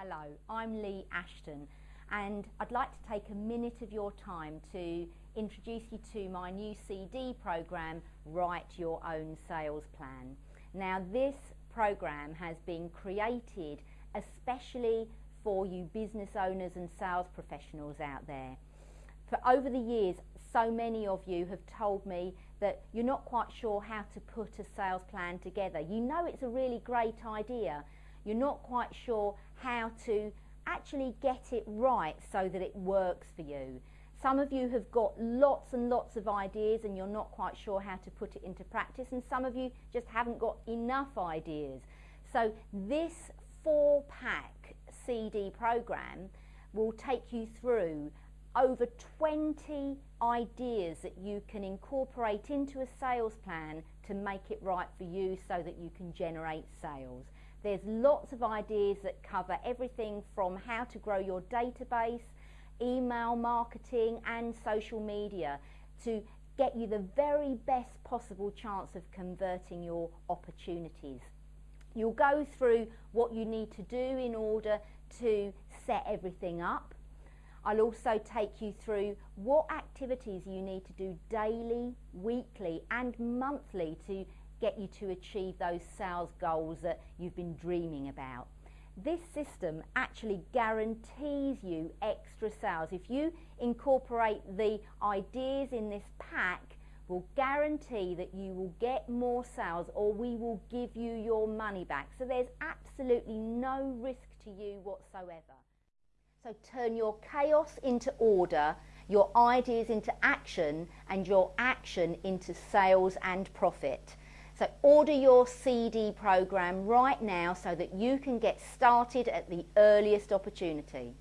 Hello, I'm Lee Ashton and I'd like to take a minute of your time to introduce you to my new CD program, Write Your Own Sales Plan. Now this program has been created especially for you business owners and sales professionals out there. For over the years, so many of you have told me that you're not quite sure how to put a sales plan together. You know it's a really great idea, you're not quite sure how to actually get it right so that it works for you. Some of you have got lots and lots of ideas and you're not quite sure how to put it into practice and some of you just haven't got enough ideas. So this four pack CD program will take you through over 20 ideas that you can incorporate into a sales plan to make it right for you so that you can generate sales. There's lots of ideas that cover everything from how to grow your database, email marketing and social media to get you the very best possible chance of converting your opportunities. You'll go through what you need to do in order to set everything up. I'll also take you through what activities you need to do daily, weekly and monthly to get you to achieve those sales goals that you've been dreaming about. This system actually guarantees you extra sales. If you incorporate the ideas in this pack, will guarantee that you will get more sales or we will give you your money back. So there's absolutely no risk to you whatsoever. So turn your chaos into order, your ideas into action and your action into sales and profit. So order your CD program right now so that you can get started at the earliest opportunity.